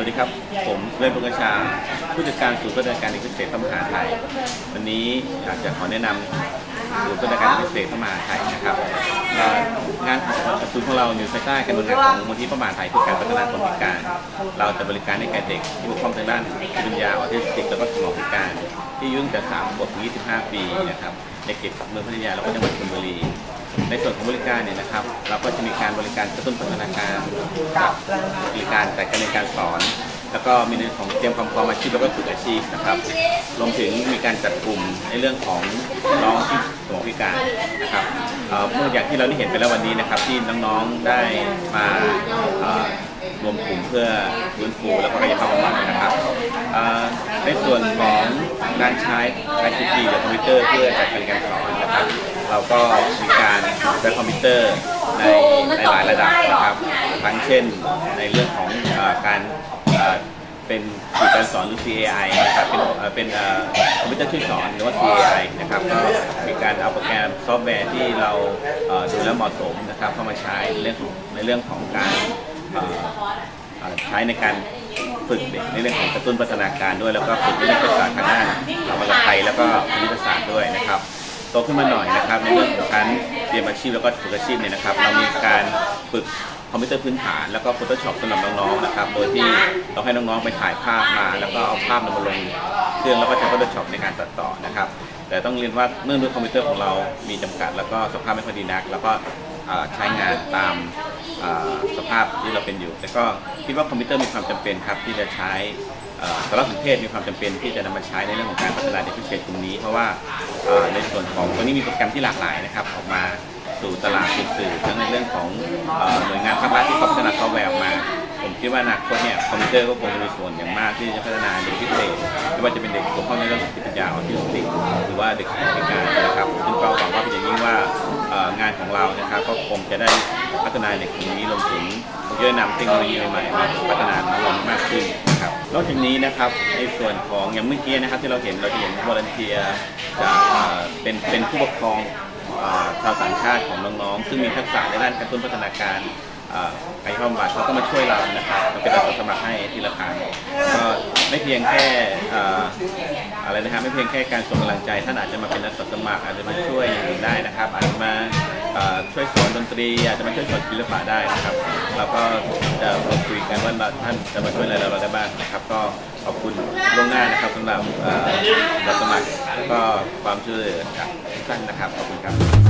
วัสดีครับ ผมเวชบุญชา ผู้จัดการศูนย์บริการเด็กพิเศษมหาไถ่ วันนี้อยากจะขอแนะนำศูนย์บริการเอกเศษมหาไถ่นะครับ งานศูนย์ของเราอยู่ภายใต้การบริหารของมูลนิธิพระมหาไถ่เพื่อการพัฒนาคนพิการ เราจะบริการให้แก่เด็กที่บกพร่องทางด้านปัญญาออทิสติกแล้วก็สมองพิการ ที่อายุ่ตั้งแต่3ขวบถึง25 ปีนะครับในเขตเมืองพัทยาแล้วก็จังหวัดชลบุรีในส่วนของบริการเนี่ยนะครับ เราก็จะมีการบริการกระตุ้นพัฒนาการบบริการแต่การในการสอน แล้วก็มีในของเตรียมความพร้อมอาชีพแล้วก็ฝึกอาชีพนะครับรวมถึงมีการจัดกลุ่มในเรื่องของน้องที่ สมองพิการนะครับเมื่ออย่างที่เราได้เห็นไปแล้ววันนี้นะครับ ที่น้องๆได้มารวมกลุ่มเพื่อฟื้นฟูแล้วก็กายภาพบำบัดนะครับในส่วนของการใช้ ICT หรือคอมพิวเตอร์เพื่อจัดการการสอนนะครับ เราก็มีการใช้คอมพิวเตอร์ในหลายระดับนะครับ ทั้งเช่นในเรื่องของการ เป็นสื่อการสอนหรือ CAI นะครับเป็นเป็นคอมพิวเตอร์ช่วยสอนหรือว่า CAI นะครับก็มีการเอาโปรแกรมซอฟต์แวร์ที่เราดูแล้วเหมาะสมนะครับเข้ามาใช้ในเรื่องของในเรื่องของการใช้ในการฝึกเด็กในเรื่องของกระตุ้นพัฒนาการด้วย แล้วก็ฝึกในเรื่องภาษาทางด้านภาษาไทยแล้วก็คณิตศาสตร์ด้วยนะครับ โตขึ้นมาหน่อยนะครับ ในเรื่องของการเรียนอาชีพแล้วก็ฝึกอาชีพเนี่ยนะครับ เรามีการฝึกคอมพิวเตอร์พื้นฐานแล้วก็ Photoshop สำหรับน้องๆนะครับ โดยที่เราให้น้องๆไปถ่ายภาพมา แล้วก็เอาภาพนำมาลงเครื่องแล้วก็ใช้ Photoshop ในการตัดต่อนะครับ แต่ต้องเรียนว่าเนื่องด้วยคอมพิวเตอร์ของเรามีจำกัด แล้วก็สภาพไม่ค่อยดีนัก แล้วก็ใช้งานตามสภาพที่เราเป็นอยู่ แต่ก็คิดว่าคอมพิวเตอร์มีความจำเป็นครับที่จะใช้ สารสนเทศมีความจำเป็นที่จะนำมาใช้ในเรื่องของการพัฒนาเด็กพิเศษกลุ่มนี้ เพราะว่าในส่วนของตัวนี้มีโปรแกรมที่หลากหลายนะครับออกมาสู่ตลาดสื่อทั้งในเรื่องของหน่วยงานภาครัฐที่พัฒนาซอฟต์แวร์มา ผมคิดว่าอนาคตเนี่ยคอมพิวเตอร์ก็คงจะมีส่วนอย่างมากที่จะพัฒนาเด็กพิเศษไม่ว่าจะเป็นเด็กบกพร่องในเรื่องของจิตวิทยาออทิสติกหรือว่าเด็กพิการนะครับซึ่งก็หวังว่าเป็นอย่างยิ่งว่างานของเรานะครับก็คงจะได้พัฒนาเด็กกลุ่มนี้รวมถึงคงจะนำเทคโนโลยีใหม่ๆมาพัฒนาน้องมากขึ้น นอกจากนี้นะครับในส่วนของอย่างเมื่อกี้นะครับที่เราเห็นเราจะเห็นบริเนเทียจากเป็นเป็นผู้ปกครองชาวต่างชาติของน้องๆซึ่งมีทักษะในด้านกระตุ้นพัฒนาการไอ้ข้อมบัตรเขาก็มาช่วยเรานะครับเราเป็นอาสาสมัครให้ทีละครั้ง ไม่เพียงแค่ออะไรนะครับไม่เพียงแค่การส่งกำลังใจท่านอาจจะมาเป็นอาสาสมัครอาจจะมาช่วยอย่างอื่นได้นะครับ อาจจะมาช่วยสอนดนตรี อาจจะมาช่วยสอนศิลปะได้นะครับ เราก็จะมาคุยกันว่าท่านจะมาช่วยอะไรเราได้บ้างนะครับ ก็ขอบคุณล่วงหน้านะครับสำหรับเอ่ออาสาสมัครแล้วก็ความช่วยเหลือจากทุกท่านนะครับขอบคุณครับ